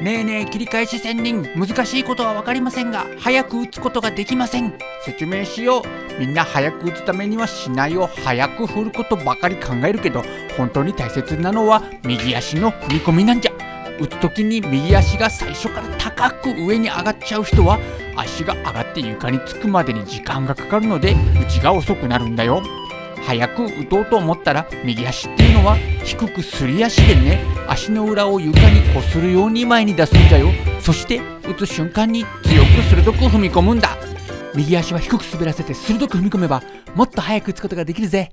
ねえねえ切り返し仙人。難しいことは分かりませんが早く打つことができません。説明しよう。みんな早く打つためにはしないを早く振ることばかり考えるけど本当に大切なのは右足の踏み込みなんじゃ。打つ時に右足が最初から高く上に上がっちゃう人は足が上がって床につくまでに時間がかかるので打ちが遅くなるんだよ。早く打とうと思ったら右足っていうのは低くすり足でね足の裏を床にこするように前に出すんだよ。そして打つ瞬間に強く鋭く踏み込むんだ。右足は低く滑らせて鋭く踏み込めばもっと早く打つことができるぜ。